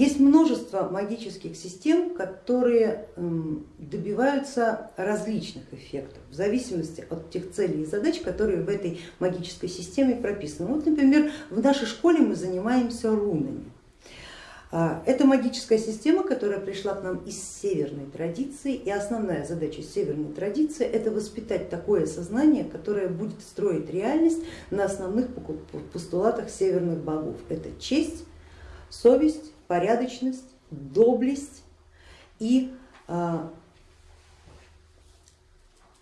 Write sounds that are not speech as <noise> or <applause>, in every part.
Есть множество магических систем, которые добиваются различных эффектов в зависимости от тех целей и задач, которые в этой магической системе прописаны. Вот, например, в нашей школе мы занимаемся рунами. А, это магическая система, которая пришла к нам из северной традиции, и основная задача северной традиции это воспитать такое сознание, которое будет строить реальность на основных постулатах северных богов. Это честь, совесть, порядочность, доблесть и э,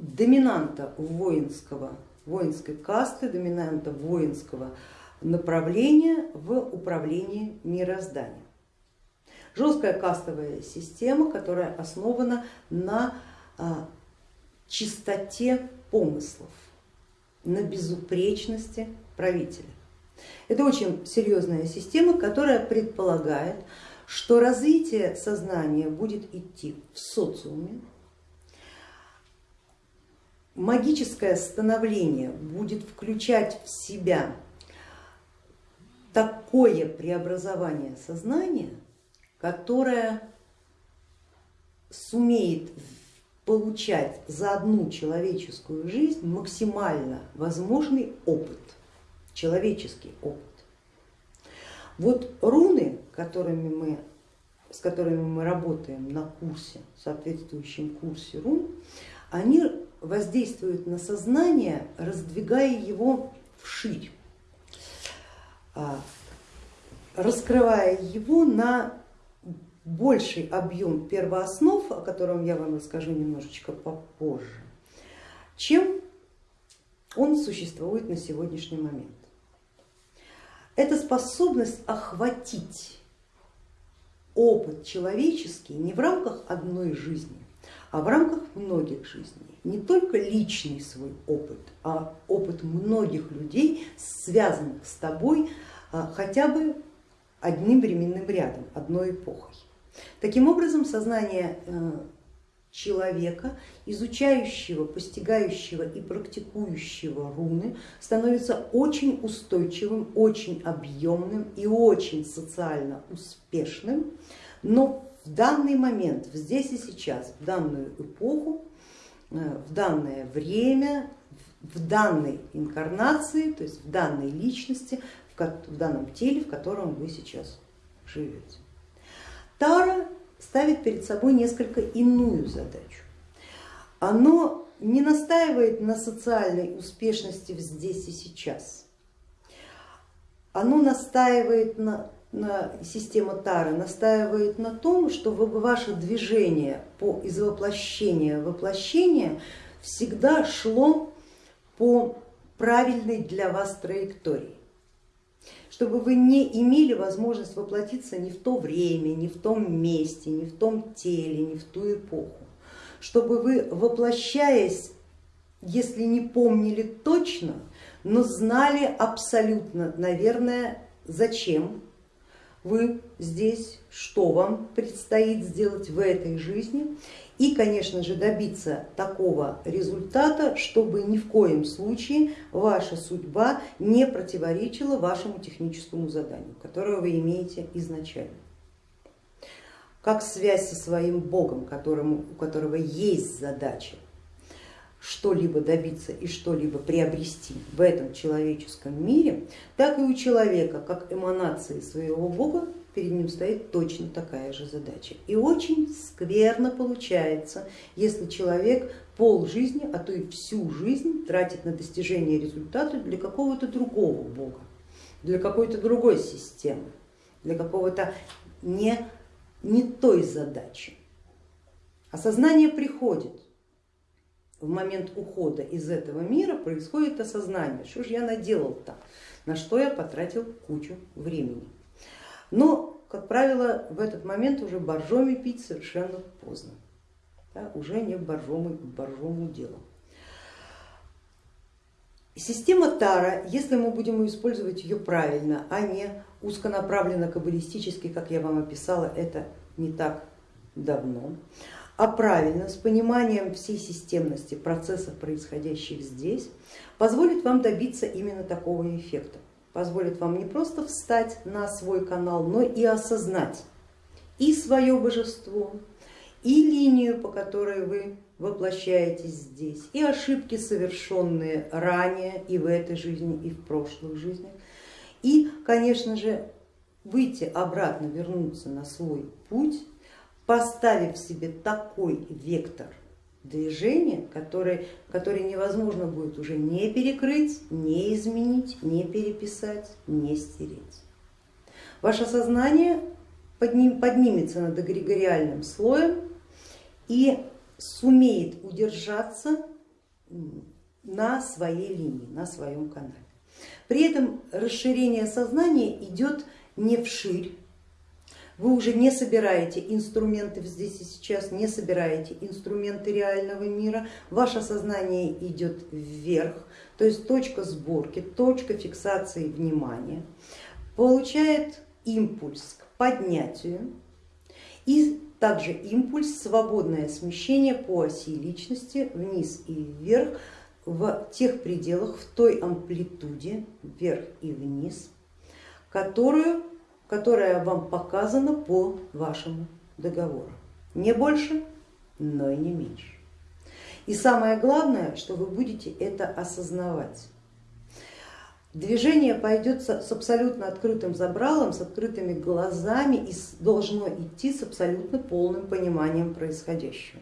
доминанта воинского, воинской касты, доминанта воинского направления в управлении мирозданием. Жесткая кастовая система, которая основана на а, чистоте помыслов, на безупречности правителя. Это очень серьезная система, которая предполагает, что развитие сознания будет идти в социуме, магическое становление будет включать в себя такое преобразование сознания, которое сумеет получать за одну человеческую жизнь максимально возможный опыт человеческий опыт. Вот руны, которыми мы, с которыми мы работаем на курсе, соответствующем курсе рун, они воздействуют на сознание, раздвигая его вширь, а, раскрывая его на больший объем первооснов, о котором я вам расскажу немножечко попозже, чем он существует на сегодняшний момент это способность охватить опыт человеческий не в рамках одной жизни, а в рамках многих жизней. Не только личный свой опыт, а опыт многих людей, связанных с тобой а, хотя бы одним временным рядом, одной эпохой. Таким образом, сознание э, человека, изучающего, постигающего и практикующего руны, становится очень устойчивым, очень объемным и очень социально успешным, но в данный момент, здесь и сейчас, в данную эпоху, э, в данное время, в данной инкарнации, то есть в данной личности, в данном теле, в котором вы сейчас живете. Тара ставит перед собой несколько иную задачу. Оно не настаивает на социальной успешности здесь и сейчас. Оно настаивает на, на система Тары, настаивает на том, что ваше движение по из воплощения в воплощение всегда шло по правильной для вас траектории чтобы вы не имели возможность воплотиться не в то время, не в том месте, не в том теле, не в ту эпоху, чтобы вы воплощаясь, если не помнили точно, но знали абсолютно, наверное, зачем вы здесь, что вам предстоит сделать в этой жизни и, конечно же, добиться такого результата, чтобы ни в коем случае ваша судьба не противоречила вашему техническому заданию, которое вы имеете изначально. Как связь со своим Богом, которому, у которого есть задача что-либо добиться и что-либо приобрести в этом человеческом мире, так и у человека, как эманации своего Бога, перед ним стоит точно такая же задача. И очень скверно получается, если человек пол жизни, а то и всю жизнь тратит на достижение результата для какого-то другого бога, для какой-то другой системы, для какого-то не, не той задачи. Осознание приходит, в момент ухода из этого мира происходит осознание, что же я наделал-то, на что я потратил кучу времени. Но, как правило, в этот момент уже боржоми пить совершенно поздно, да, уже не боржому, боржому делу. Система Тара, если мы будем использовать ее правильно, а не узконаправленно каббалистически, как я вам описала, это не так давно, а правильно, с пониманием всей системности процессов, происходящих здесь, позволит вам добиться именно такого эффекта позволит вам не просто встать на свой канал, но и осознать и свое божество, и линию, по которой вы воплощаетесь здесь, и ошибки, совершенные ранее и в этой жизни, и в прошлых жизнях. И, конечно же, выйти обратно, вернуться на свой путь, поставив себе такой вектор движения, который, который невозможно будет уже не перекрыть, не изменить, не переписать, не стереть. Ваше сознание подним, поднимется над эгрегориальным слоем и сумеет удержаться на своей линии, на своем канале. При этом расширение сознания идет не вширь, вы уже не собираете инструменты здесь и сейчас, не собираете инструменты реального мира, ваше сознание идет вверх, то есть точка сборки, точка фиксации внимания, получает импульс к поднятию и также импульс, свободное смещение по оси личности вниз и вверх в тех пределах, в той амплитуде вверх и вниз, которую которая вам показана по вашему договору. Не больше, но и не меньше. И самое главное, что вы будете это осознавать. Движение пойдет с абсолютно открытым забралом, с открытыми глазами и должно идти с абсолютно полным пониманием происходящего.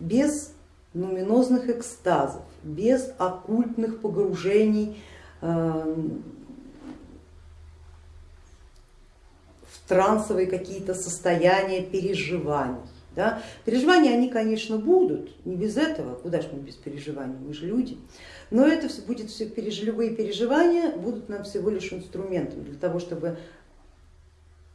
Без нуминозных экстазов, без оккультных погружений трансовые какие-то состояния переживаний. Да? Переживания они, конечно, будут, не без этого, куда же мы без переживаний, мы же люди, но это все будет все, любые переживания будут нам всего лишь инструментом для того, чтобы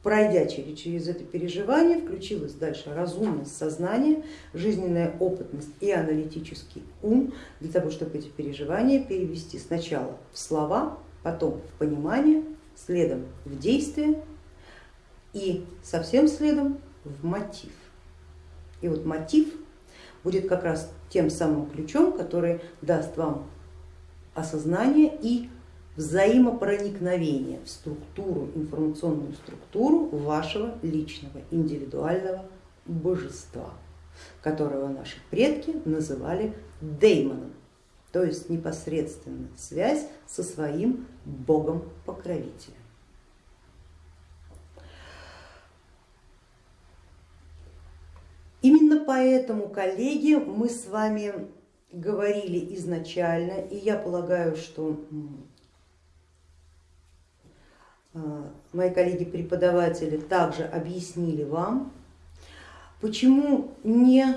пройдя через, через это переживание, включилось дальше разумность сознание, жизненная опытность и аналитический ум, для того, чтобы эти переживания перевести сначала в слова, потом в понимание, следом в действие и совсем следом в мотив. И вот мотив будет как раз тем самым ключом, который даст вам осознание и взаимопроникновение в структуру, информационную структуру вашего личного индивидуального божества, которого наши предки называли деймоном, то есть непосредственно связь со своим богом-покровителем. Именно поэтому, коллеги, мы с вами говорили изначально, и я полагаю, что а, мои коллеги-преподаватели также объяснили вам, почему не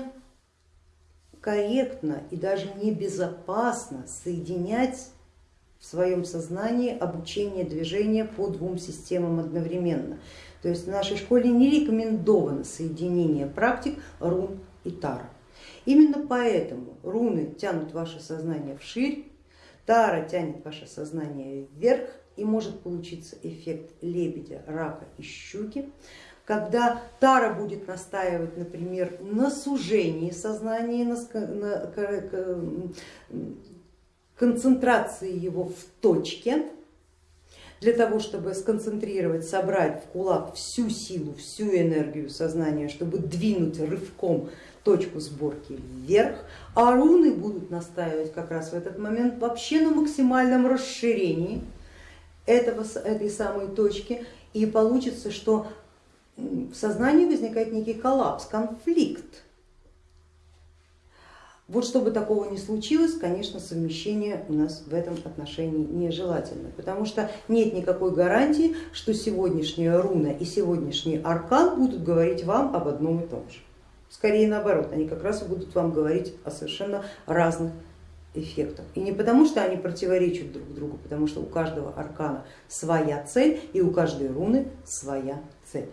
корректно и даже небезопасно соединять в своем сознании обучение движения по двум системам одновременно. То есть в нашей школе не рекомендовано соединение практик рун и тара. Именно поэтому руны тянут ваше сознание вширь, тара тянет ваше сознание вверх и может получиться эффект лебедя, рака и щуки, когда Тара будет настаивать, например, на сужении сознания, на концентрации его в точке, для того, чтобы сконцентрировать, собрать в кулак всю силу, всю энергию сознания, чтобы двинуть рывком точку сборки вверх, а руны будут настаивать как раз в этот момент вообще на максимальном расширении этого, этой самой точки. И получится, что в сознании возникает некий коллапс, конфликт вот чтобы такого не случилось, конечно, совмещение у нас в этом отношении нежелательно, потому что нет никакой гарантии, что сегодняшняя руна и сегодняшний аркан будут говорить вам об одном и том же. Скорее наоборот, они как раз и будут вам говорить о совершенно разных эффектах. И не потому, что они противоречат друг другу, потому что у каждого аркана своя цель и у каждой руны своя цель.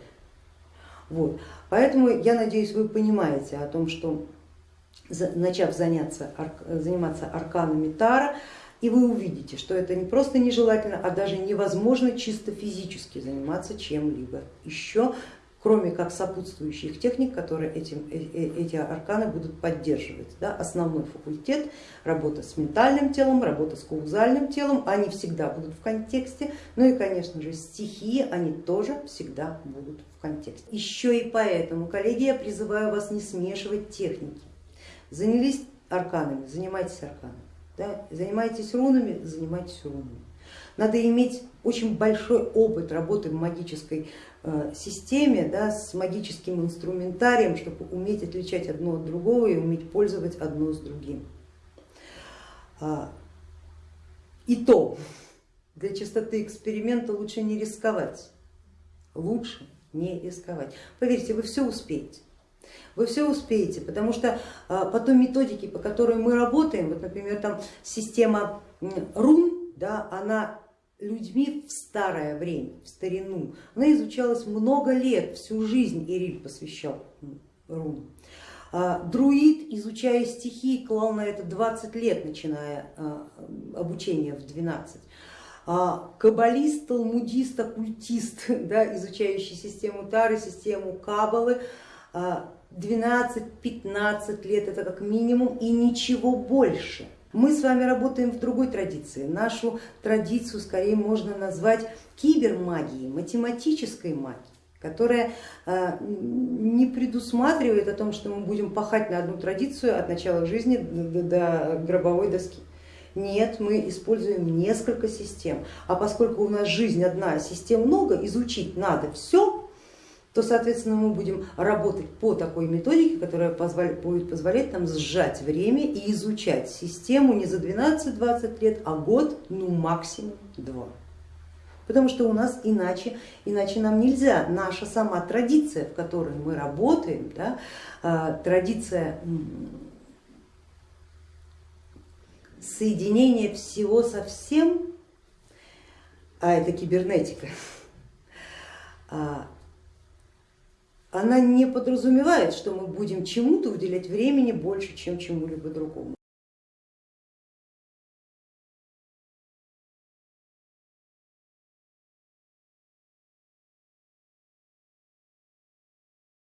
Вот. Поэтому я надеюсь, вы понимаете о том, что начав заняться, заниматься арканами Тара, и вы увидите, что это не просто нежелательно, а даже невозможно чисто физически заниматься чем-либо еще кроме как сопутствующих техник, которые этим, э, э, эти арканы будут поддерживать. Да? Основной факультет, работа с ментальным телом, работа с каузальным телом, они всегда будут в контексте, ну и конечно же стихии, они тоже всегда будут в контексте. Еще и поэтому, коллеги, я призываю вас не смешивать техники. Занялись арканами, занимайтесь арканами, да? занимайтесь рунами, занимайтесь рунами. Надо иметь очень большой опыт работы в магической э, системе, да, с магическим инструментарием, чтобы уметь отличать одно от другого и уметь пользовать одно с другим. А, и то, для чистоты эксперимента лучше не рисковать, лучше не рисковать. Поверьте, вы все успеете. Вы все успеете, потому что а, по той методике, по которой мы работаем, вот, например, там система рун, да, она людьми в старое время, в старину. Она изучалась много лет, всю жизнь Ириль посвящал рунам. А, друид, изучая стихи, клал на это 20 лет, начиная а, обучение в 12. А, каббалист, талмудист, оккультист, <laughs> да, изучающий систему Тары, систему Кабалы, 12-15 лет это как минимум и ничего больше. Мы с вами работаем в другой традиции. Нашу традицию скорее можно назвать кибермагией, математической магией которая э, не предусматривает о том, что мы будем пахать на одну традицию от начала жизни до гробовой доски. Нет, мы используем несколько систем, а поскольку у нас жизнь одна, систем много, изучить надо все, то, соответственно, мы будем работать по такой методике, которая позволит, будет позволять нам сжать время и изучать систему не за 12-20 лет, а год, ну максимум два. Потому что у нас иначе, иначе нам нельзя. Наша сама традиция, в которой мы работаем, да, а, традиция соединения всего со всем, а это кибернетика, а, она не подразумевает, что мы будем чему-то уделять времени больше, чем чему-либо другому.